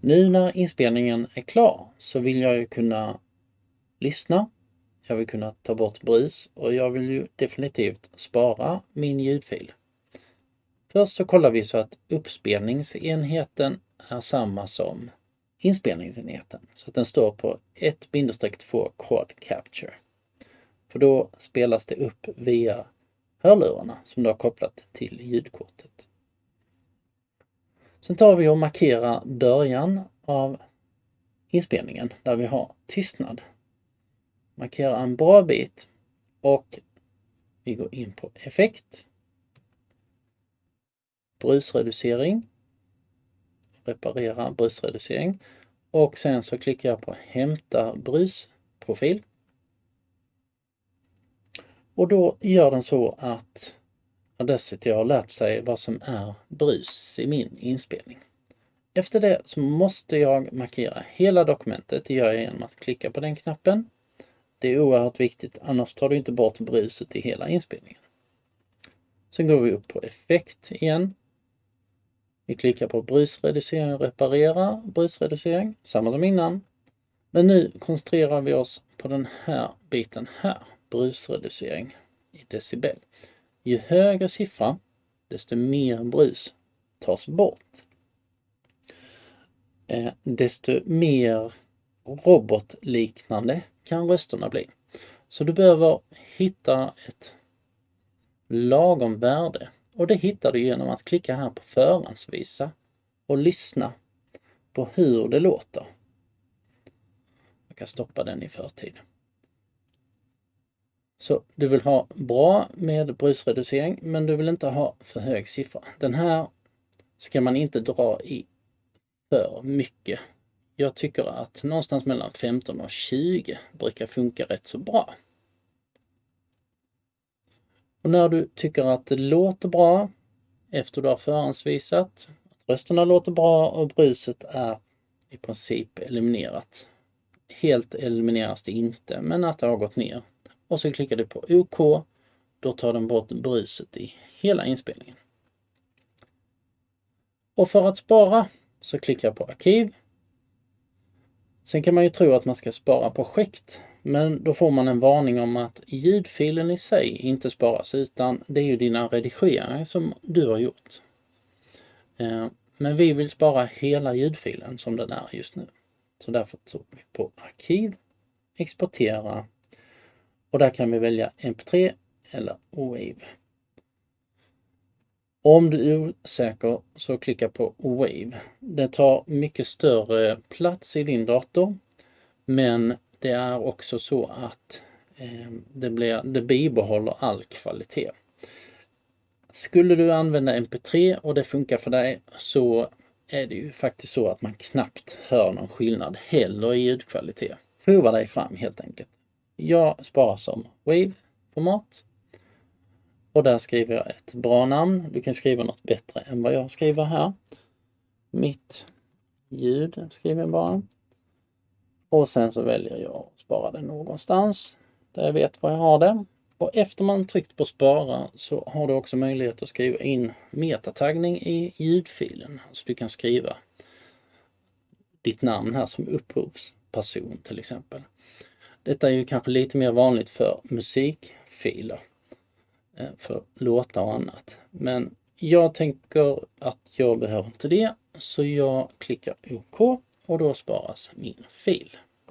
Nu när inspelningen är klar så vill jag ju kunna lyssna. Jag vill kunna ta bort brus och jag vill ju definitivt spara min ljudfil. Först så kollar vi så att uppspelningsenheten är samma som inspelningsenheten. Så att den står på 1-2 Quad Capture. För då spelas det upp via hörlurarna som du har kopplat till ljudkortet. Sen tar vi och markerar början av inspelningen där vi har tystnad. Markera en bra bit och vi går in på effekt. Brusreducering. Reparera brusreducering. Och sen så klickar jag på hämta brusprofil. Och då gör den så att Audacity har lärt sig vad som är brus i min inspelning. Efter det så måste jag markera hela dokumentet. Det gör jag genom att klicka på den knappen. Det är oerhört viktigt, annars tar du inte bort bruset i hela inspelningen. Sen går vi upp på effekt igen. Vi klickar på brusreducering och reparera brusreducering, samma som innan. Men nu koncentrerar vi oss på den här biten här, brusreducering i decibel. Ju högre siffra, desto mer brus tas bort. Eh, desto mer robotliknande kan rösterna bli. Så du behöver hitta ett lagom värde och det hittar du genom att klicka här på förhandsvisa och lyssna på hur det låter. Jag kan stoppa den i förtid. Så du vill ha bra med brusreducering men du vill inte ha för hög siffra. Den här ska man inte dra i för mycket. Jag tycker att någonstans mellan 15 och 20 brukar funka rätt så bra. Och när du tycker att det låter bra efter du har förhandsvisat, att rösterna låter bra och bruset är i princip eliminerat. Helt elimineras det inte, men att det har gått ner. Och så klickar du på OK. Då tar den bort bruset i hela inspelningen. Och för att spara så klickar jag på arkiv. Sen kan man ju tro att man ska spara projekt men då får man en varning om att ljudfilen i sig inte sparas utan det är ju dina redigeringar som du har gjort. Eh, men vi vill spara hela ljudfilen som den är just nu. Så därför tog vi på arkiv, exportera och där kan vi välja MP3 eller WAVE. Om du är osäker så klicka på WAVE. Det tar mycket större plats i din dator men det är också så att eh, det, blir, det bibehåller all kvalitet. Skulle du använda MP3 och det funkar för dig så är det ju faktiskt så att man knappt hör någon skillnad heller i ljudkvalitet. Prova dig fram helt enkelt. Jag sparar som Wave format. och där skriver jag ett bra namn. Du kan skriva något bättre än vad jag skriver här. Mitt ljud skriver jag bara. Och sen så väljer jag att spara det någonstans där jag vet var jag har det. Och efter man tryckt på spara så har du också möjlighet att skriva in metataggning i ljudfilen. Så du kan skriva ditt namn här som upphovsperson till exempel. Detta är ju kanske lite mer vanligt för musikfiler, eh, för låtar och annat. Men jag tänker att jag behöver inte det, så jag klickar OK och då sparas min fil.